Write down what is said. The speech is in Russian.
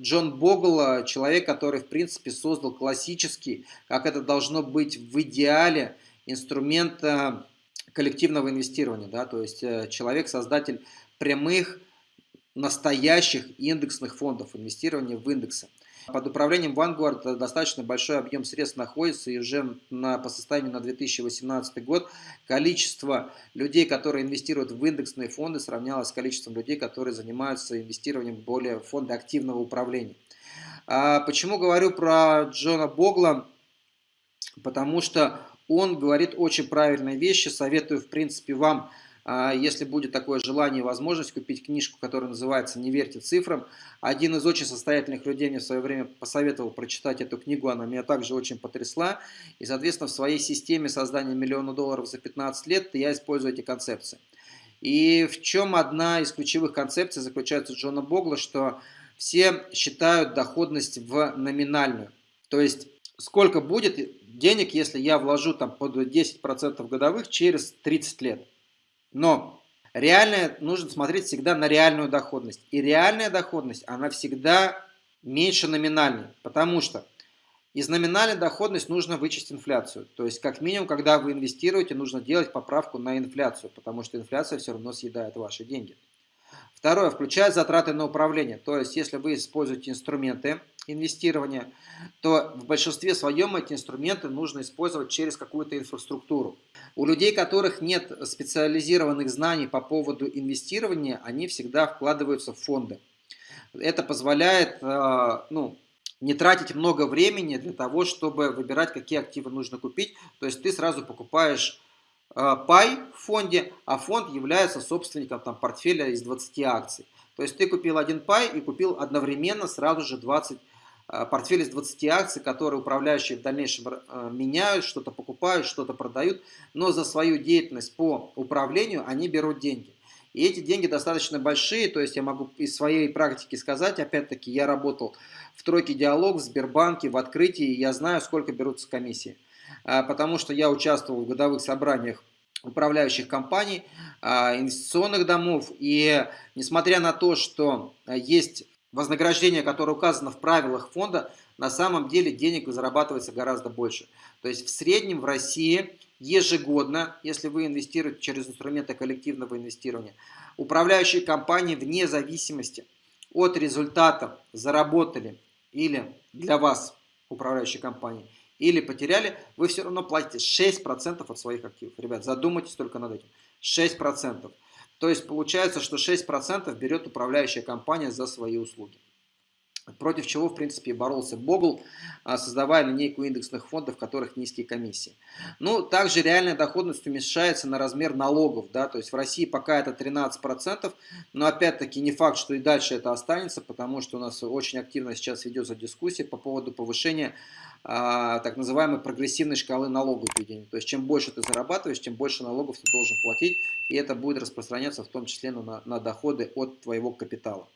Джон Богл, человек, который, в принципе, создал классический, как это должно быть в идеале, инструмент э, коллективного инвестирования. Да? То есть э, человек, создатель прямых, настоящих индексных фондов, инвестирования в индексы. Под управлением Vanguard достаточно большой объем средств находится, и уже на, по состоянию на 2018 год количество людей, которые инвестируют в индексные фонды, сравнялось с количеством людей, которые занимаются инвестированием в более фонды активного управления. А почему говорю про Джона Богла? Потому что он говорит очень правильные вещи, советую в принципе вам если будет такое желание и возможность купить книжку, которая называется «Не верьте цифрам». Один из очень состоятельных людей мне в свое время посоветовал прочитать эту книгу, она меня также очень потрясла. И, соответственно, в своей системе создания миллиона долларов за 15 лет я использую эти концепции. И в чем одна из ключевых концепций заключается Джона Богла, что все считают доходность в номинальную. То есть, сколько будет денег, если я вложу там под 10% годовых через 30 лет. Но реальное нужно смотреть всегда на реальную доходность. И реальная доходность, она всегда меньше номинальной, потому что из номинальной доходности нужно вычесть инфляцию. То есть, как минимум, когда вы инвестируете, нужно делать поправку на инфляцию, потому что инфляция все равно съедает ваши деньги. Второе, включая затраты на управление. То есть, если вы используете инструменты инвестирования, то в большинстве своем эти инструменты нужно использовать через какую-то инфраструктуру. У людей, которых нет специализированных знаний по поводу инвестирования, они всегда вкладываются в фонды. Это позволяет э, ну, не тратить много времени для того, чтобы выбирать, какие активы нужно купить. То есть ты сразу покупаешь пай в фонде, а фонд является собственником там, портфеля из 20 акций. То есть ты купил один пай и купил одновременно сразу же 20 Э, портфель из 20 акций, которые управляющие в дальнейшем э, меняют, что-то покупают, что-то продают, но за свою деятельность по управлению они берут деньги. И эти деньги достаточно большие, то есть я могу из своей практики сказать, опять-таки я работал в тройке диалог в Сбербанке, в открытии, я знаю, сколько берутся комиссии. Э, потому что я участвовал в годовых собраниях управляющих компаний, инвестиционных домов, и несмотря на то, что есть вознаграждение, которое указано в правилах фонда, на самом деле денег зарабатывается гораздо больше. То есть в среднем в России ежегодно, если вы инвестируете через инструменты коллективного инвестирования, управляющие компании вне зависимости от результатов заработали или для вас управляющие компании, или потеряли, вы все равно платите 6% от своих активов. Ребят, задумайтесь только над этим. 6%. То есть получается, что 6% берет управляющая компания за свои услуги. Против чего, в принципе, боролся Богл, а, создавая линейку индексных фондов, в которых низкие комиссии. Ну, также реальная доходность уменьшается на размер налогов. Да? То есть в России пока это 13%, но опять-таки не факт, что и дальше это останется, потому что у нас очень активно сейчас ведется дискуссия по поводу повышения а, так называемой прогрессивной шкалы налогов введения. То есть чем больше ты зарабатываешь, тем больше налогов ты должен платить, и это будет распространяться в том числе на, на доходы от твоего капитала.